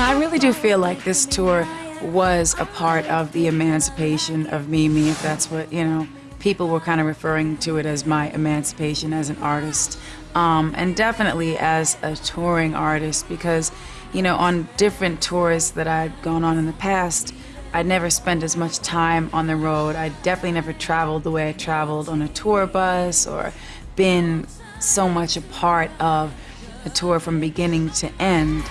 I really do feel like this tour was a part of the emancipation of Mimi, if that's what, you know, people were kind of referring to it as my emancipation as an artist. Um, and definitely as a touring artist because, you know, on different tours that I'd gone on in the past, I'd never spent as much time on the road. I definitely never traveled the way I traveled on a tour bus or been so much a part of a tour from beginning to end.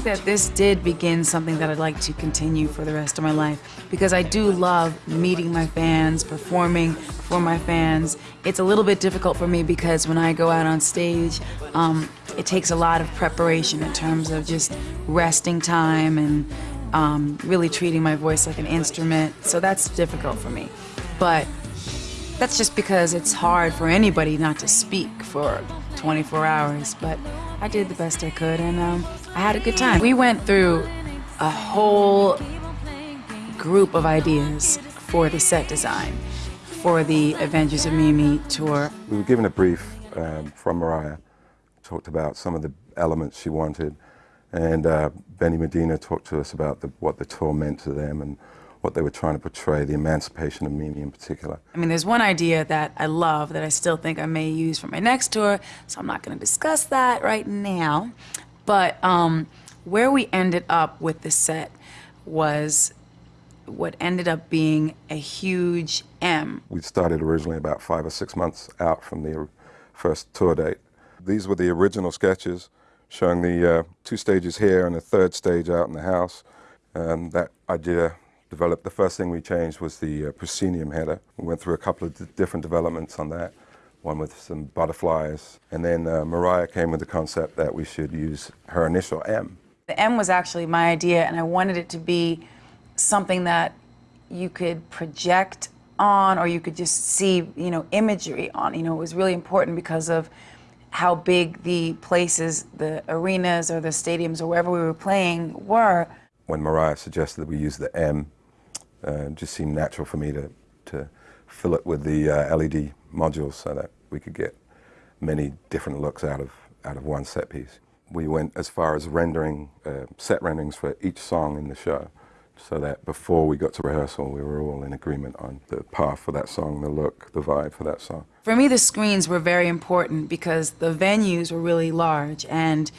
Think that this did begin something that I'd like to continue for the rest of my life because I do love meeting my fans, performing for my fans. It's a little bit difficult for me because when I go out on stage, um, it takes a lot of preparation in terms of just resting time and um, really treating my voice like an instrument. So that's difficult for me. But that's just because it's hard for anybody not to speak for 24 hours. But I did the best I could and um, I had a good time. We went through a whole group of ideas for the set design for the Adventures of Mimi tour. We were given a brief um, from Mariah, talked about some of the elements she wanted, and uh, Benny Medina talked to us about the, what the tour meant to them and what they were trying to portray, the emancipation of Mimi in particular. I mean, there's one idea that I love that I still think I may use for my next tour, so I'm not going to discuss that right now. But um, where we ended up with the set was what ended up being a huge M. We started originally about five or six months out from the first tour date. These were the original sketches showing the uh, two stages here and the third stage out in the house. Um, that idea developed. The first thing we changed was the uh, proscenium header. We went through a couple of different developments on that, one with some butterflies. And then uh, Mariah came with the concept that we should use her initial M. The M was actually my idea, and I wanted it to be something that you could project on or you could just see, you know, imagery on. You know, it was really important because of how big the places, the arenas or the stadiums or wherever we were playing were. When Mariah suggested that we use the M, uh, it just seemed natural for me to, to fill it with the uh, LED modules so that we could get many different looks out of, out of one set piece. We went as far as rendering, uh, set renderings for each song in the show so that before we got to rehearsal, we were all in agreement on the path for that song, the look, the vibe for that song. For me, the screens were very important because the venues were really large, and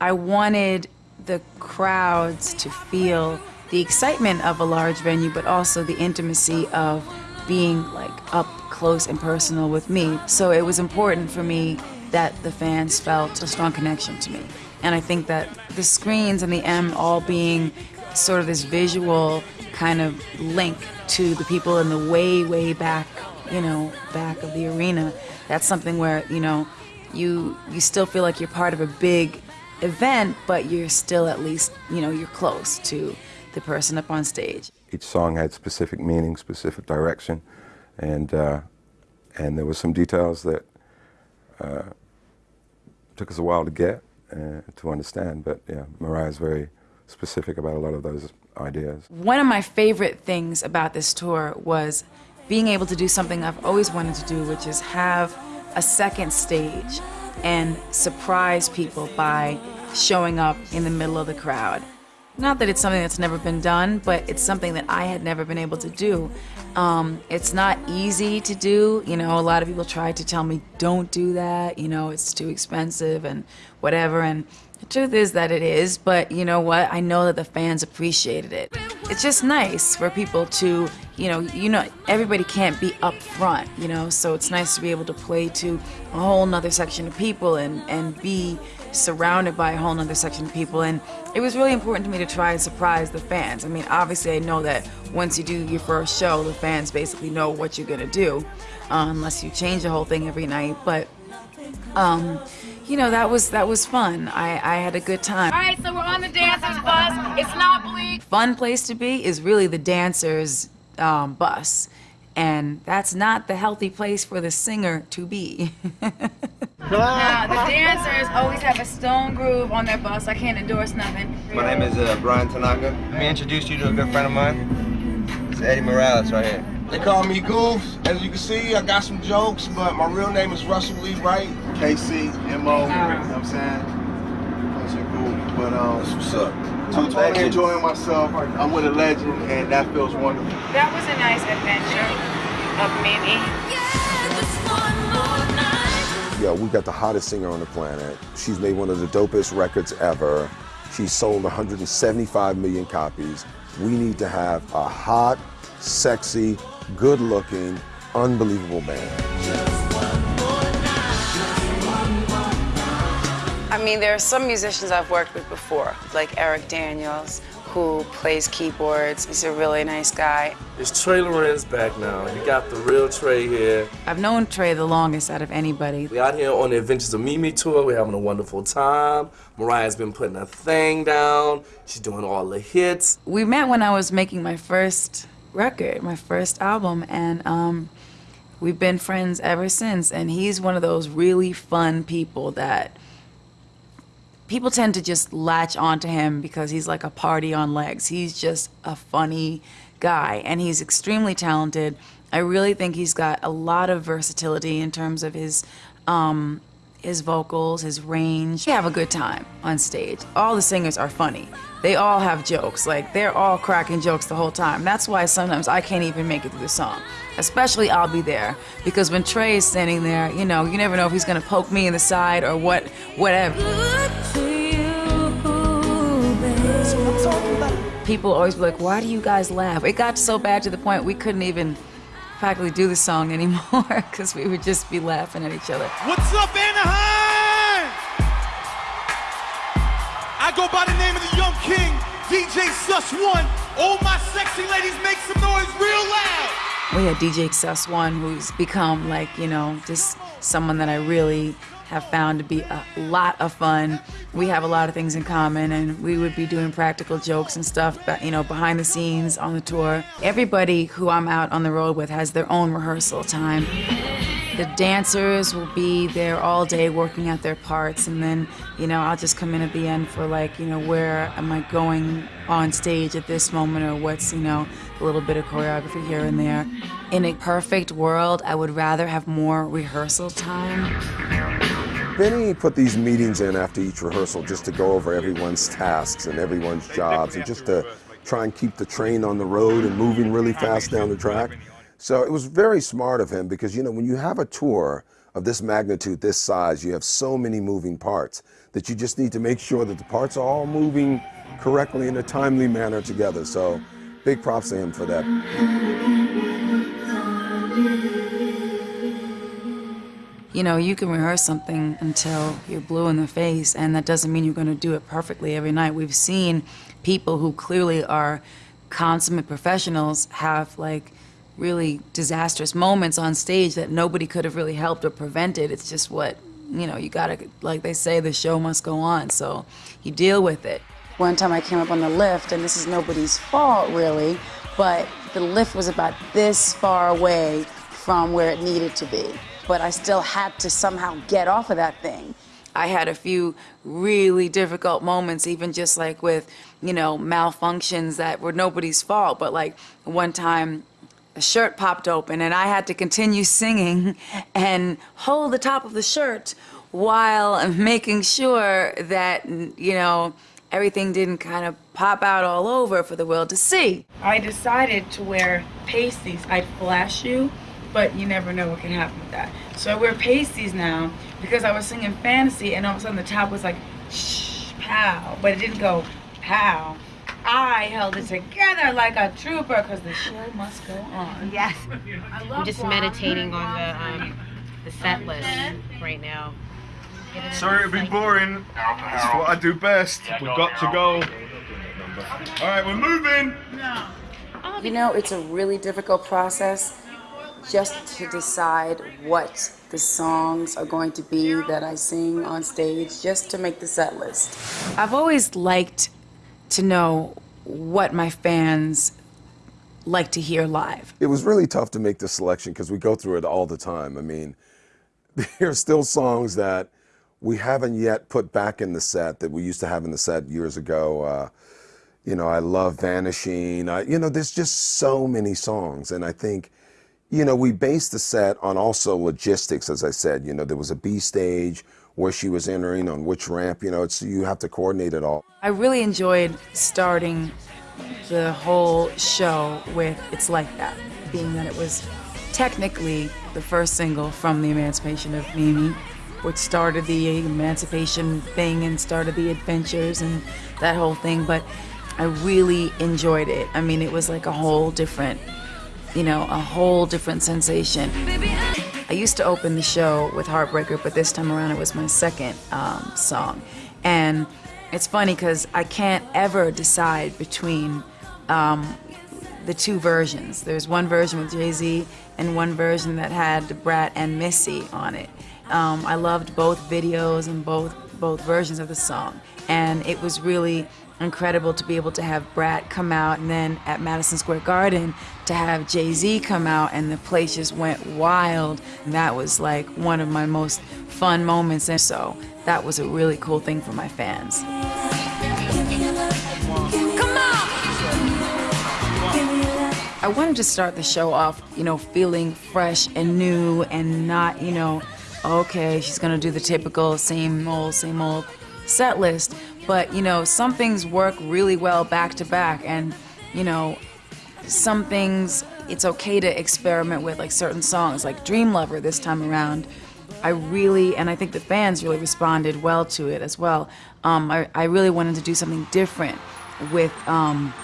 I wanted the crowds to feel the excitement of a large venue, but also the intimacy of being like up close and personal with me. So it was important for me that the fans felt a strong connection to me. And I think that the screens and the M all being sort of this visual kind of link to the people in the way, way back, you know, back of the arena. That's something where, you know, you you still feel like you're part of a big event, but you're still at least, you know, you're close to the person up on stage. Each song had specific meaning, specific direction, and uh, and there were some details that uh, took us a while to get uh, to understand. But yeah, Mariah's very specific about a lot of those ideas. One of my favorite things about this tour was being able to do something I've always wanted to do, which is have a second stage and surprise people by showing up in the middle of the crowd. Not that it's something that's never been done, but it's something that I had never been able to do. Um, it's not easy to do. You know, a lot of people try to tell me, don't do that. You know, it's too expensive and whatever. And the truth is that it is, but you know what? I know that the fans appreciated it. It's just nice for people to, you know, you know, everybody can't be up front, you know, so it's nice to be able to play to a whole nother section of people and, and be surrounded by a whole nother section of people. And it was really important to me to try and surprise the fans. I mean, obviously I know that once you do your first show, the fans basically know what you're gonna do, uh, unless you change the whole thing every night. But, um, you know, that was that was fun. I, I had a good time. All right, so we're on the dancers bus. It's not bleak. Fun place to be is really the dancers um, bus. And that's not the healthy place for the singer to be. now, the dancers always have a stone groove on their bus. I can't endorse nothing. My name is uh, Brian Tanaka. Let me introduce you to a good friend of mine. It's Eddie Morales right here. They call me Goof. As you can see, I got some jokes, but my real name is Russell Lee Wright. KC, MO, you know what I'm saying? Pleasure Goof. But um, That's what's up. I'm totally enjoying myself. I'm with a legend, and that feels wonderful. That was a nice adventure of Mimi. Yo, we got the hottest singer on the planet. She's made one of the dopest records ever. She's sold 175 million copies. We need to have a hot, sexy, good looking, unbelievable band. I mean, there are some musicians I've worked with before, like Eric Daniels, who plays keyboards. He's a really nice guy. It's Trey Lorenz back now. You got the real Trey here. I've known Trey the longest out of anybody. We're out here on the Adventures of Mimi tour. We're having a wonderful time. Mariah's been putting her thing down. She's doing all the hits. We met when I was making my first record, my first album, and um, we've been friends ever since. And he's one of those really fun people that people tend to just latch onto him because he's like a party on legs. He's just a funny guy, and he's extremely talented. I really think he's got a lot of versatility in terms of his um, his vocals, his range. We have a good time on stage. All the singers are funny. They all have jokes. Like they're all cracking jokes the whole time. That's why sometimes I can't even make it through the song. Especially I'll be there because when Trey is standing there, you know, you never know if he's gonna poke me in the side or what, whatever. People always be like, "Why do you guys laugh?" It got so bad to the point we couldn't even practically do the song anymore because we would just be laughing at each other. What's up, Anaheim? I go by the name of the Young King, DJ Suss One. All my sexy ladies make some noise real loud. we had DJ Suss One, who's become like, you know, just someone that I really have found to be a lot of fun. We have a lot of things in common, and we would be doing practical jokes and stuff, but, you know, behind the scenes on the tour. Everybody who I'm out on the road with has their own rehearsal time. The dancers will be there all day working out their parts, and then, you know, I'll just come in at the end for like, you know, where am I going on stage at this moment, or what's, you know, a little bit of choreography here and there. In a perfect world, I would rather have more rehearsal time. Benny put these meetings in after each rehearsal just to go over everyone's tasks and everyone's jobs and just to try and keep the train on the road and moving really fast down the track. So it was very smart of him because, you know, when you have a tour of this magnitude, this size, you have so many moving parts that you just need to make sure that the parts are all moving correctly in a timely manner together. So big props to him for that. You know, you can rehearse something until you're blue in the face, and that doesn't mean you're going to do it perfectly every night. We've seen people who clearly are consummate professionals have like really disastrous moments on stage that nobody could have really helped or prevented. It's just what, you know, you gotta, like they say, the show must go on, so you deal with it. One time I came up on the lift, and this is nobody's fault really, but the lift was about this far away from where it needed to be. But I still had to somehow get off of that thing. I had a few really difficult moments, even just like with, you know, malfunctions that were nobody's fault. But like one time, a shirt popped open and I had to continue singing and hold the top of the shirt while making sure that, you know, everything didn't kind of pop out all over for the world to see. I decided to wear pasties. I'd flash you, but you never know what can happen with that. So I wear pasties now because I was singing fantasy and all of a sudden the top was like shh, pow, but it didn't go pow. I held it together like a trooper because the show must go on. Yes. I love I'm just meditating on the um, the set list right now. Sorry to be boring. It's what I do best. We've got to go. All right, we're moving. You know, it's a really difficult process just to decide what the songs are going to be that I sing on stage, just to make the set list. I've always liked to know what my fans like to hear live. It was really tough to make the selection because we go through it all the time. I mean, there are still songs that we haven't yet put back in the set that we used to have in the set years ago. Uh, You know, I love Vanishing. I, you know, there's just so many songs. And I think, you know, we based the set on also logistics, as I said. You know, there was a B stage where she was entering on which ramp, you know, it's you have to coordinate it all. I really enjoyed starting the whole show with It's Like That, being that it was technically the first single from the emancipation of Mimi, which started the emancipation thing and started the adventures and that whole thing. But I really enjoyed it. I mean, it was like a whole different, you know, a whole different sensation. I used to open the show with Heartbreaker, but this time around it was my second um, song. And it's funny because I can't ever decide between um, the two versions. There's one version with Jay Z and one version that had Brat and Missy on it. Um, I loved both videos and both both versions of the song, and it was really incredible to be able to have Brat come out and then at Madison Square Garden to have Jay-Z come out and the place just went wild. And that was like one of my most fun moments and so that was a really cool thing for my fans. I wanted to start the show off, you know, feeling fresh and new and not, you know, okay, she's gonna do the typical same old, same old set list. But, you know, some things work really well back to back and, you know, some things it's okay to experiment with, like certain songs, like Dream Lover this time around. I really, and I think the fans really responded well to it as well. Um, I, I really wanted to do something different with um,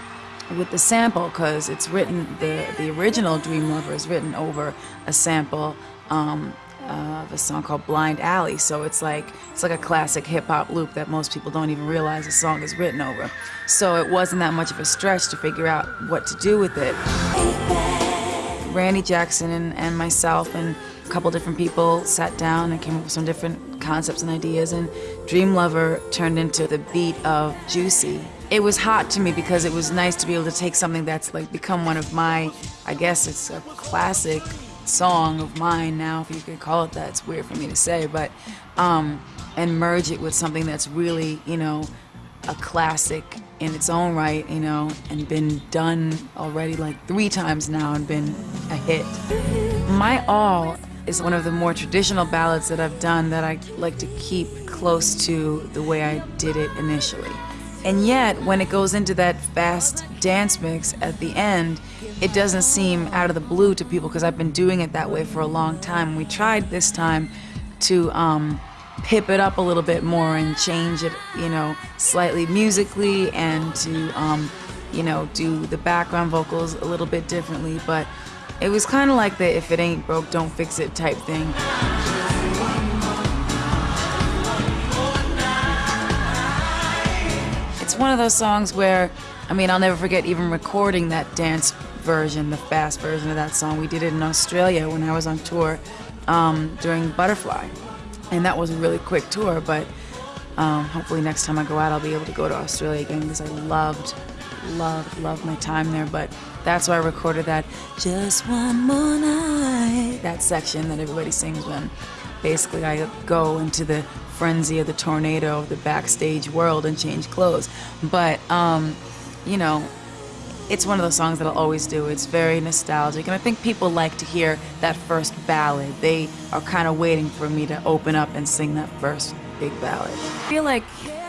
with the sample because it's written the the original Dream Lover is written over a sample um, of a song called Blind Alley. So it's like it's like a classic hip hop loop that most people don't even realize the song is written over. So it wasn't that much of a stretch to figure out what to do with it. Randy Jackson and, and myself and a couple different people sat down and came up with some different concepts and ideas and Dream Lover turned into the beat of Juicy it was hot to me because it was nice to be able to take something that's like become one of my, I guess it's a classic song of mine now, if you could call it that. It's weird for me to say, but, um, and merge it with something that's really, you know, a classic in its own right, you know, and been done already like three times now and been a hit. My All is one of the more traditional ballads that I've done that I like to keep close to the way I did it initially. And yet, when it goes into that fast dance mix at the end, it doesn't seem out of the blue to people because I've been doing it that way for a long time. We tried this time to um, pip it up a little bit more and change it, you know, slightly musically and to, um, you know, do the background vocals a little bit differently. But it was kind of like the if it ain't broke, don't fix it type thing. It's one of those songs where, I mean, I'll never forget even recording that dance version, the fast version of that song. We did it in Australia when I was on tour um, during Butterfly. And that was a really quick tour, but um, hopefully next time I go out, I'll be able to go to Australia again because I loved, loved, loved my time there. But that's why I recorded that just one more night, that section that everybody sings when basically I go into the frenzy of the tornado of the backstage world and change clothes. But, um, you know, it's one of those songs that I'll always do. It's very nostalgic, and I think people like to hear that first ballad. They are kind of waiting for me to open up and sing that first big ballad. I feel like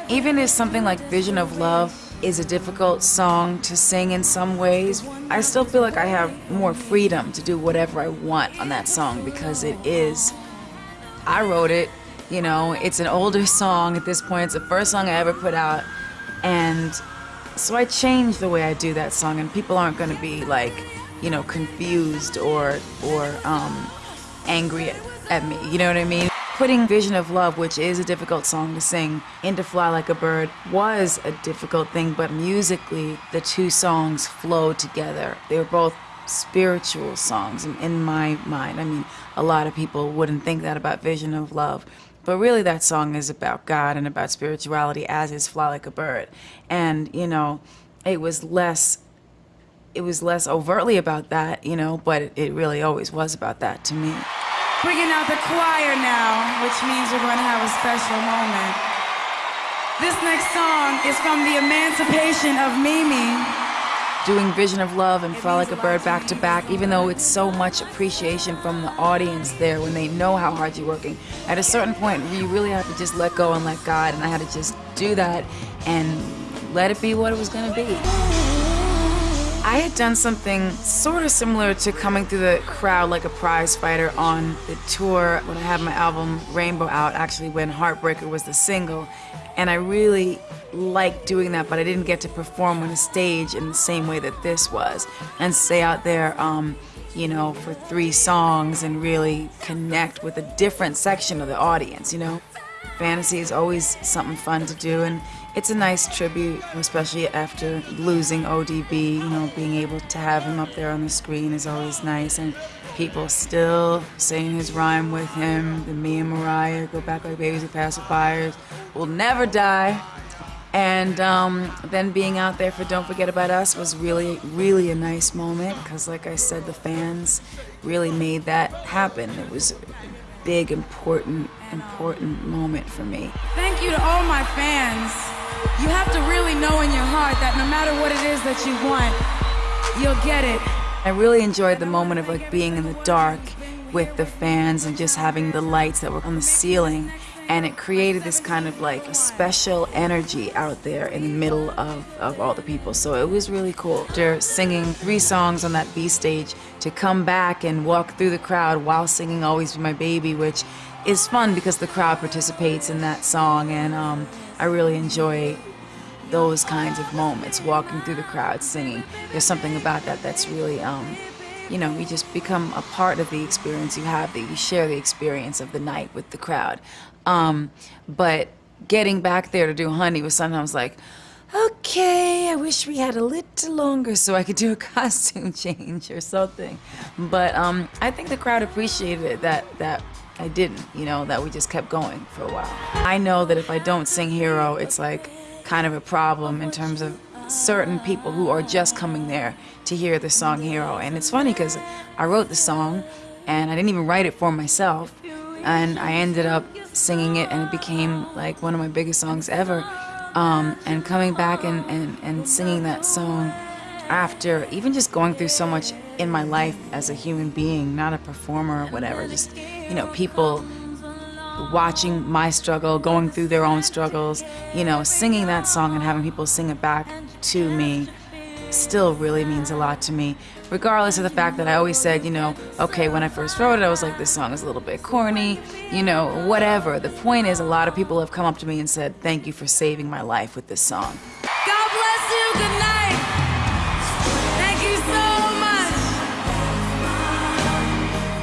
even if something like Vision of Love is a difficult song to sing in some ways, I still feel like I have more freedom to do whatever I want on that song because it is, I wrote it, you know, it's an older song at this point. It's the first song I ever put out. And so I changed the way I do that song, and people aren't going to be like, you know, confused or, or um, angry at, at me. You know what I mean? Putting Vision of Love, which is a difficult song to sing, into Fly Like a Bird was a difficult thing, but musically, the two songs flowed together. They were both spiritual songs in my mind. I mean, a lot of people wouldn't think that about Vision of Love. But really, that song is about God and about spirituality, as is Fly Like a Bird. And, you know, it was less it was less overtly about that, you know, but it, really always was about that to me. Bringing out the choir now, which means we're going to have a special moment. This next song is from the Emancipation of Mimi. Doing Vision of Love and Fly Like a Bird back to back, even though it's so much appreciation from the audience there when they know how hard you're working. At a certain point, you really have to just let go and let God, and I had to just do that and let it be what it was gonna be. I had done something sort of similar to coming through the crowd like a prize fighter on the tour when I had my album Rainbow out, actually when Heartbreaker was the single. And I really liked doing that, but I didn't get to perform on a stage in the same way that this was. And stay out there, um, you know, for three songs and really connect with a different section of the audience, you know? Fantasy is always something fun to do, and it's a nice tribute, especially after losing ODB. You know, being able to have him up there on the screen is always nice, and people still saying his rhyme with him. The me and Mariah go back like babies and pacifiers. Will never die. And um, then being out there for Don't Forget About Us was really, really a nice moment because, like I said, the fans really made that happen. It was a big, important, important moment for me. Thank you to all my fans. You have to really know in your heart that no matter what it is that you want, you'll get it. I really enjoyed the moment of like being in the dark with the fans and just having the lights that were on the ceiling and it created this kind of like special energy out there in the middle of, of all the people. So it was really cool. After singing three songs on that B stage, to come back and walk through the crowd while singing Always Be My Baby, which is fun because the crowd participates in that song and um, I really enjoy those kinds of moments, walking through the crowd singing. There's something about that that's really, um, you know, you just become a part of the experience you have, that you share the experience of the night with the crowd. Um, but getting back there to do Honey was sometimes like, okay, I wish we had a little longer so I could do a costume change or something. But um, I think the crowd appreciated it that, that I didn't, you know, that we just kept going for a while. I know that if I don't sing Hero, it's like kind of a problem in terms of certain people who are just coming there to hear the song Hero. And it's funny because I wrote the song and I didn't even write it for myself and I ended up singing it and it became like one of my biggest songs ever. Um, and coming back and, and, and singing that song after even just going through so much in my life as a human being, not a performer or whatever, just, you know, people watching my struggle, going through their own struggles, you know, singing that song and having people sing it back to me still really means a lot to me regardless of the fact that I always said, you know, okay, when I first wrote it, I was like, this song is a little bit corny, you know, whatever. The point is, a lot of people have come up to me and said, thank you for saving my life with this song. God bless you. Good night.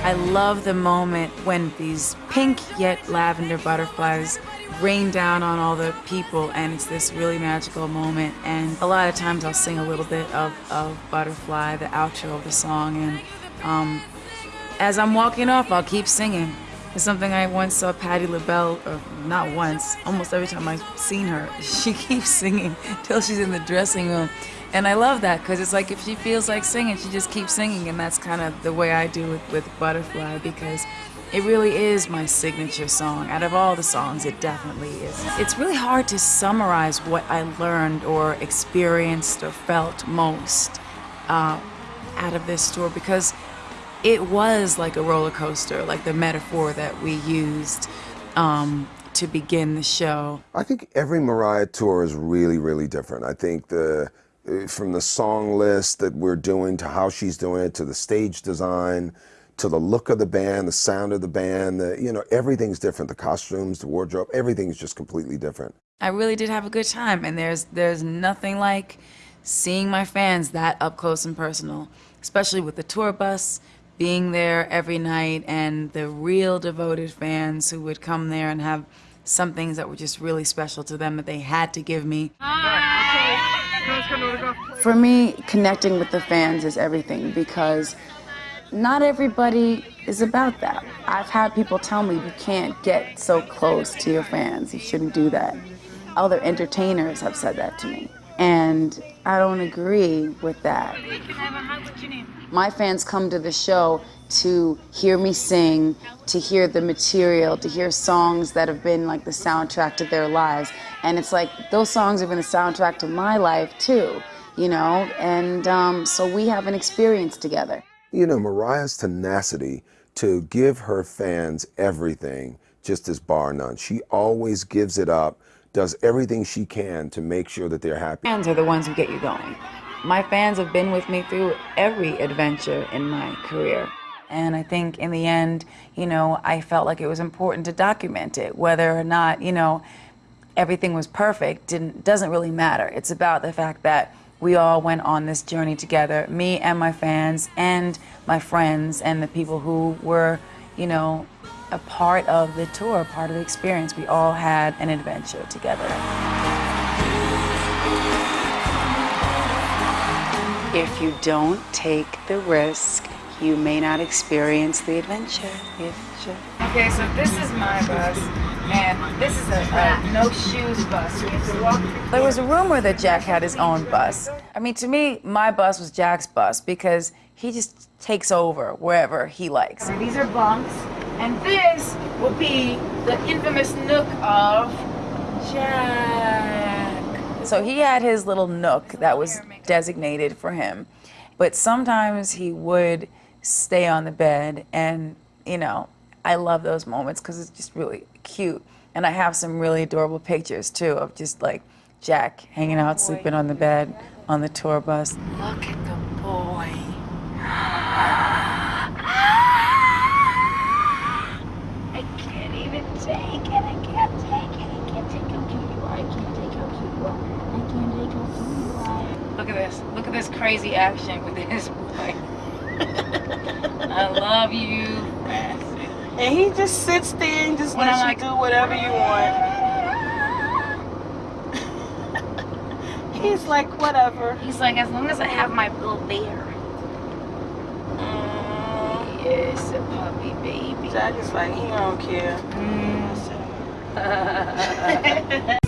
I love the moment when these pink yet lavender butterflies rain down on all the people and it's this really magical moment and a lot of times I'll sing a little bit of, of Butterfly, the outro of the song and um, as I'm walking off I'll keep singing. It's something I once saw Patti LaBelle, or not once, almost every time I've seen her, she keeps singing till she's in the dressing room. And I love that because it's like if she feels like singing, she just keeps singing and that's kind of the way I do it with Butterfly because it really is my signature song. Out of all the songs, it definitely is. It's really hard to summarize what I learned or experienced or felt most uh, out of this tour because it was like a roller coaster, like the metaphor that we used um, to begin the show. I think every Mariah tour is really, really different. I think the from the song list that we're doing to how she's doing it to the stage design to the look of the band, the sound of the band, the, you know, everything's different. The costumes, the wardrobe, everything's just completely different. I really did have a good time, and there's there's nothing like seeing my fans that up close and personal, especially with the tour bus being there every night and the real devoted fans who would come there and have some things that were just really special to them that they had to give me. For me, connecting with the fans is everything because not everybody is about that. I've had people tell me you can't get so close to your fans. You shouldn't do that. Other entertainers have said that to me. And I don't agree with that. My fans come to the show to hear me sing, to hear the material, to hear songs that have been like the soundtrack to their lives. And it's like those songs have been the soundtrack to my life too, you know? And um, so we have an experience together. You know, Mariah's tenacity to give her fans everything just as bar none. She always gives it up, does everything she can to make sure that they're happy. Fans are the ones who get you going. My fans have been with me through every adventure in my career. And I think in the end, you know, I felt like it was important to document it. Whether or not, you know, everything was perfect didn't doesn't really matter. It's about the fact that we all went on this journey together, me and my fans and my friends and the people who were, you know, a part of the tour, part of the experience. We all had an adventure together. If you don't take the risk, you may not experience the adventure. If Okay, so this is my bus, and this is a, a no shoes bus. You have to walk. There was a rumor that Jack had his own bus. I mean, to me, my bus was Jack's bus because he just takes over wherever he likes. These are bunks, and this will be the infamous nook of Jack. So he had his little nook that was designated for him, but sometimes he would stay on the bed and, you know, I love those moments because it's just really cute. And I have some really adorable pictures too of just like Jack hanging out, sleeping on the bed on the tour bus. Look at the boy. Ah! I can't even take it. I can't take it. I can't take how cute you are. I can't take how cute you are. I can't take how cute you are. Look at this. Look at this crazy action with this boy. I love you. And he just sits there and just When lets I'm you like- do whatever you want. He's like, whatever. He's like, as long as I have my little bear. Yes, a puppy baby. Jack is like, he don't care. Mm.